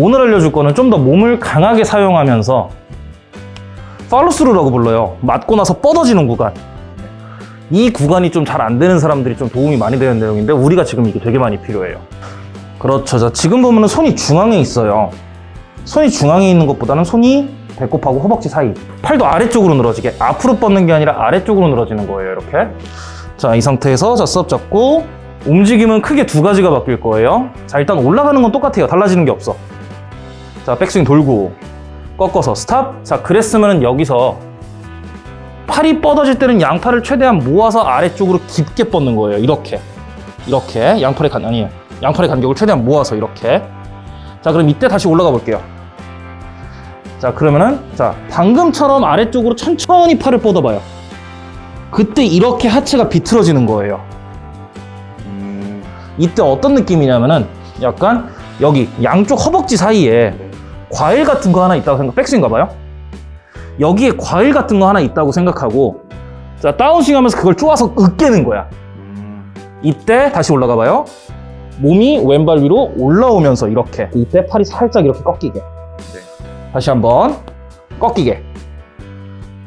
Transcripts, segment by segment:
오늘 알려줄 거는 좀 더 몸을 강하게 사용하면서 팔로스루라고 불러요. 맞고 나서 뻗어지는 구간. 이 구간이 좀 잘 안 되는 사람들이 좀 도움이 많이 되는 내용인데 우리가 지금 이게 되게 많이 필요해요. 그렇죠. 자, 지금 보면 은 손이 중앙에 있어요. 손이 중앙에 있는 것보다는 손이 배꼽하고 허벅지 사이. 팔도 아래쪽으로 늘어지게. 앞으로 뻗는 게 아니라 아래쪽으로 늘어지는 거예요. 이렇게. 자, 이 상태에서 자, 수업 잡고 움직임은 크게 두 가지가 바뀔 거예요. 자, 일단 올라가는 건 똑같아요. 달라지는 게 없어. 자, 백스윙 돌고 꺾어서 스탑. 자, 그랬으면 여기서 팔이 뻗어질 때는 양팔을 최대한 모아서 아래쪽으로 깊게 뻗는 거예요. 이렇게. 이렇게. 양팔의 간, 아니에요. 양팔의 간격을 최대한 모아서 이렇게. 자, 그럼 이때 다시 올라가 볼게요. 자, 그러면은, 자, 방금처럼 아래쪽으로 천천히 팔을 뻗어봐요. 그때 이렇게 하체가 비틀어지는 거예요. 음, 이때 어떤 느낌이냐면은, 약간 여기 양쪽 허벅지 사이에 과일 같은 거 하나 있다고 생각, 백스윙 가봐요. 여기에 과일 같은 거 하나 있다고 생각하고, 자, 다운스윙 하면서 그걸 쪼아서 으깨는 거야. 음, 이때 다시 올라가 봐요. 몸이 왼발 위로 올라오면서 이렇게. 이때 팔이 살짝 이렇게 꺾이게. 다시 한번 꺾이게.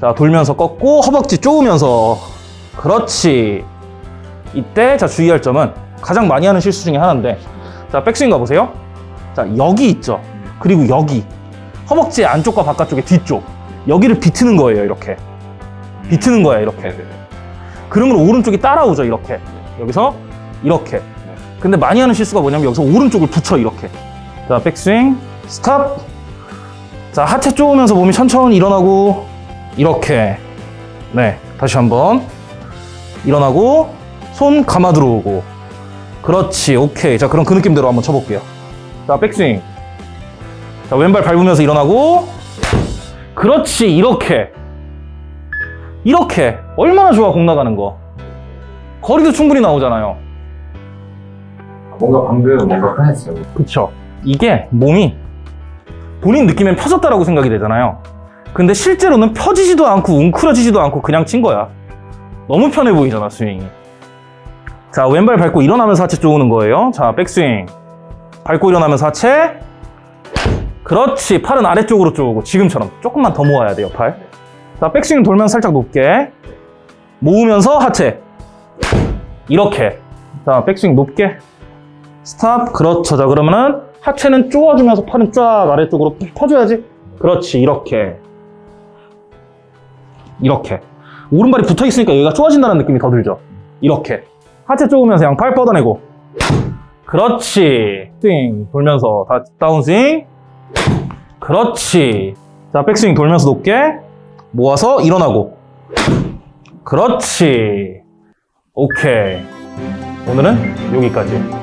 자, 돌면서 꺾고 허벅지 쪼으면서. 그렇지. 이때 자, 주의할 점은 가장 많이 하는 실수 중에 하나인데. 자, 백스윙 가보세요. 자, 여기 있죠. 그리고 여기. 허벅지 안쪽과 바깥쪽의 뒤쪽. 여기를 비트는 거예요, 이렇게. 비트는 거야, 이렇게. 네네. 그러면 오른쪽이 따라오죠 이렇게. 여기서 이렇게. 근데 많이 하는 실수가 뭐냐면 여기서 오른쪽을 붙여 이렇게. 자 백스윙. 스탑. 자 하체 쪼으면서 몸이 천천히 일어나고 이렇게. 네 다시 한번. 일어나고 손 감아 들어오고. 그렇지 오케이. 자 그럼 그 느낌대로 한번 쳐볼게요. 자 백스윙 자 왼발 밟으면서 일어나고. 그렇지 이렇게. 이렇게. 얼마나 좋아 공 나가는 거. 거리도 충분히 나오잖아요. 뭔가 방금 뭔가 편했어요. 그쵸. 이게 몸이 본인 느낌엔 펴졌다라고 생각이 되잖아요. 근데 실제로는 펴지지도 않고 웅크러지지도 않고 그냥 친 거야. 너무 편해 보이잖아 스윙이. 자 왼발 밟고 일어나면서 하체 쪼우는 거예요. 자 백스윙. 밟고 일어나면서 하체 그렇지. 팔은 아래쪽으로 쪼우고. 지금처럼. 조금만 더 모아야 돼요 팔자 백스윙 돌면서 살짝 높게. 모으면서 하체. 이렇게. 자 백스윙 높게. 스탑. 그렇죠. 자 그러면은 하체는 쪼아주면서 팔은 쫙 아래쪽으로 펴줘야지. 그렇지. 이렇게. 이렇게. 오른발이 붙어 있으니까 여기가 쪼아진다는 느낌이 더 들죠. 이렇게. 하체 쪼으면서 양팔 뻗어내고. 그렇지. 스윙 돌면서 다 다운스윙 그렇지. 자 백스윙 돌면서 높게 모아서 일어나고. 그렇지. 오케이. 오늘은 여기까지